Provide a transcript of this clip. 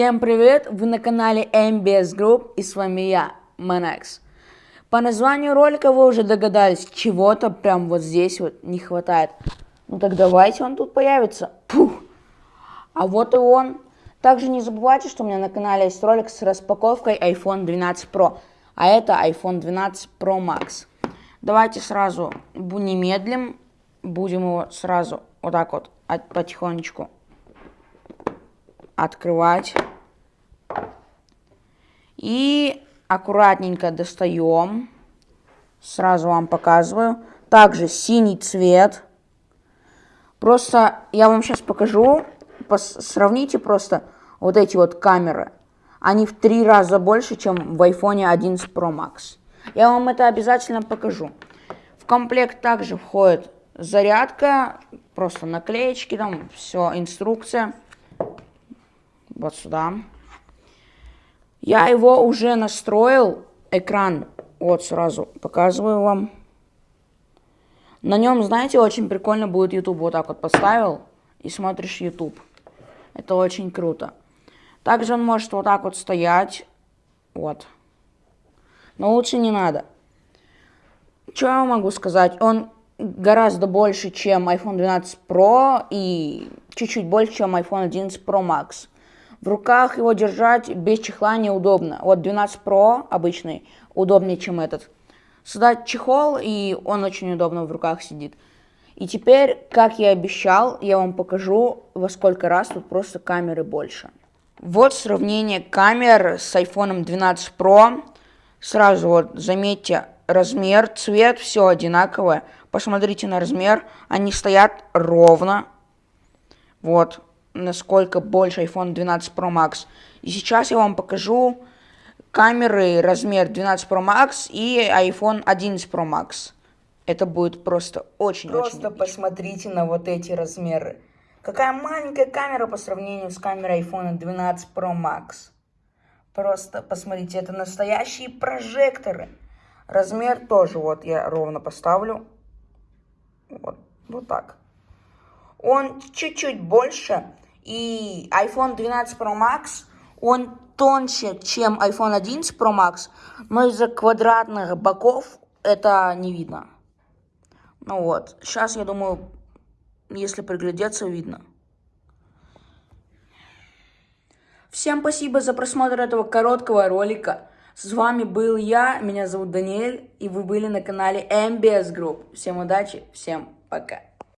Всем привет! Вы на канале MBS Group и с вами я, Manex. По названию ролика вы уже догадались, чего-то прям вот здесь вот не хватает. Ну так давайте он тут появится. Пух. А вот и он. Также не забывайте, что у меня на канале есть ролик с распаковкой iPhone 12 Pro. А это iPhone 12 Pro Max. Давайте сразу не медлим. Будем его сразу вот так вот потихонечку открывать. И аккуратненько достаем. Сразу вам показываю. Также синий цвет. Просто я вам сейчас покажу. Сравните просто вот эти вот камеры. Они в три раза больше, чем в iPhone 11 Pro Max. Я вам это обязательно покажу. В комплект также входит зарядка, просто наклеечки, там все, инструкция. Вот сюда. Я его уже настроил, экран, вот сразу показываю вам. На нем, знаете, очень прикольно будет YouTube. Вот так вот поставил и смотришь YouTube. Это очень круто. Также он может вот так вот стоять. Вот. Но лучше не надо. Что я могу сказать? Он гораздо больше, чем iPhone 12 Pro и чуть-чуть больше, чем iPhone 11 Pro Max. В руках его держать без чехла неудобно. Вот 12 Pro обычный удобнее, чем этот. Сюда чехол, и он очень удобно в руках сидит. И теперь, как я обещал, я вам покажу, во сколько раз тут просто камеры больше. Вот сравнение камер с iPhone 12 Pro. Сразу вот заметьте размер, цвет, все одинаковое. Посмотрите на размер, они стоят ровно. Вот, насколько больше iPhone 12 Pro Max. И сейчас я вам покажу камеры размер 12 Pro Max и iPhone 11 Pro Max. Это будет просто очень-очень Просто очень посмотрите на вот эти размеры. Какая маленькая камера по сравнению с камерой iPhone 12 Pro Max. Просто посмотрите, это настоящие прожекторы. Размер тоже, вот я ровно поставлю. Вот, вот так. Он чуть-чуть больше, и iPhone 12 Pro Max, он тоньше, чем iPhone 11 Pro Max, но из-за квадратных боков это не видно. Ну вот, сейчас, я думаю, если приглядеться, видно. Всем спасибо за просмотр этого короткого ролика. С вами был я, меня зовут Даниэль, и вы были на канале MBS Group. Всем удачи, всем пока.